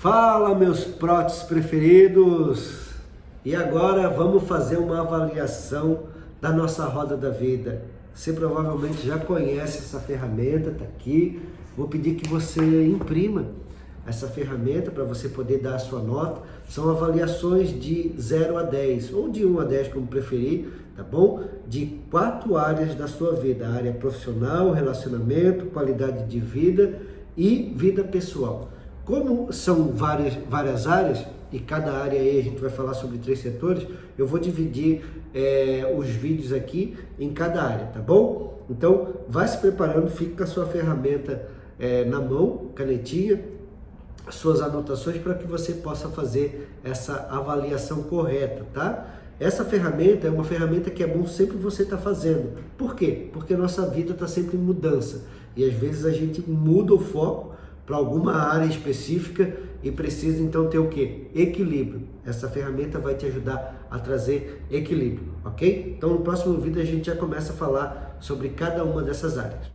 Fala meus próteses preferidos! E agora vamos fazer uma avaliação da nossa roda da vida. Você provavelmente já conhece essa ferramenta, está aqui. Vou pedir que você imprima essa ferramenta para você poder dar a sua nota. São avaliações de 0 a 10, ou de 1 a 10, como preferir, tá bom? De quatro áreas da sua vida. A área profissional, relacionamento, qualidade de vida e vida pessoal. Como são várias, várias áreas, e cada área aí a gente vai falar sobre três setores, eu vou dividir é, os vídeos aqui em cada área, tá bom? Então, vai se preparando, fique com a sua ferramenta é, na mão, canetinha, suas anotações para que você possa fazer essa avaliação correta, tá? Essa ferramenta é uma ferramenta que é bom sempre você estar tá fazendo. Por quê? Porque nossa vida está sempre em mudança. E às vezes a gente muda o foco para alguma área específica e precisa então ter o que? Equilíbrio. Essa ferramenta vai te ajudar a trazer equilíbrio, ok? Então no próximo vídeo a gente já começa a falar sobre cada uma dessas áreas.